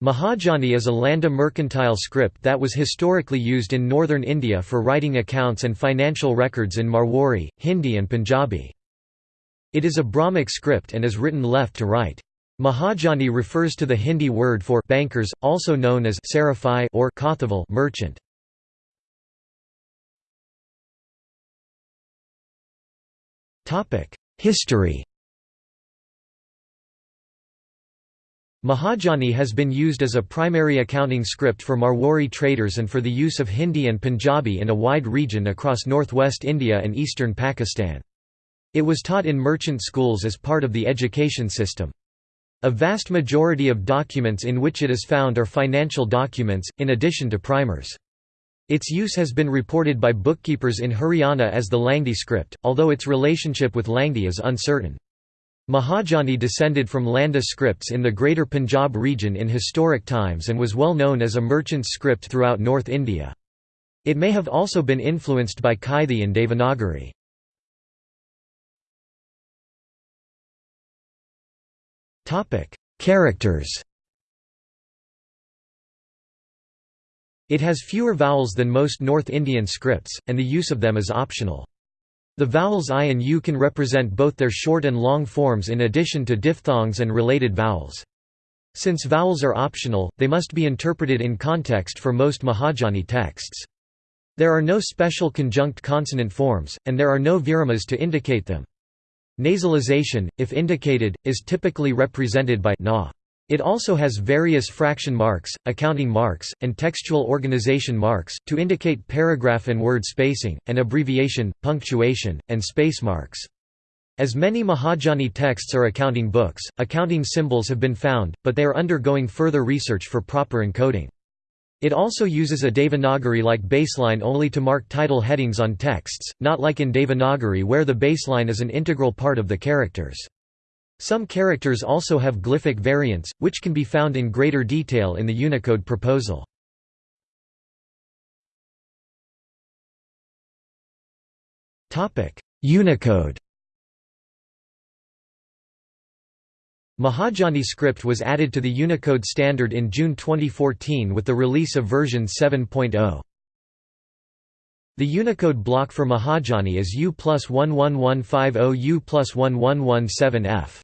Mahajani is a Landa mercantile script that was historically used in northern India for writing accounts and financial records in Marwari, Hindi and Punjabi. It is a Brahmic script and is written left to right. Mahajani refers to the Hindi word for bankers, also known as sarafai or Kothaval merchant. History Mahajani has been used as a primary accounting script for Marwari traders and for the use of Hindi and Punjabi in a wide region across northwest India and eastern Pakistan. It was taught in merchant schools as part of the education system. A vast majority of documents in which it is found are financial documents, in addition to primers. Its use has been reported by bookkeepers in Haryana as the Langdi script, although its relationship with Langdi is uncertain. Mahajani descended from Landa scripts in the Greater Punjab region in historic times and was well known as a merchant script throughout North India. It may have also been influenced by Kaithi and Devanagari. Characters It has fewer vowels than most North Indian scripts, and the use of them is optional. The vowels I and U can represent both their short and long forms in addition to diphthongs and related vowels. Since vowels are optional, they must be interpreted in context for most Mahajani texts. There are no special conjunct consonant forms, and there are no viramas to indicate them. Nasalization, if indicated, is typically represented by na. It also has various fraction marks, accounting marks, and textual organization marks, to indicate paragraph and word spacing, and abbreviation, punctuation, and space marks. As many Mahajani texts are accounting books, accounting symbols have been found, but they are undergoing further research for proper encoding. It also uses a Devanagari-like baseline only to mark title headings on texts, not like in Devanagari where the baseline is an integral part of the characters. Some characters also have glyphic variants, which can be found in greater detail in the Unicode proposal. Unicode Mahajani script was added to the Unicode standard in June 2014 with the release of version 7.0. The Unicode block for Mahajani is U plus 11150 U plus 1117F.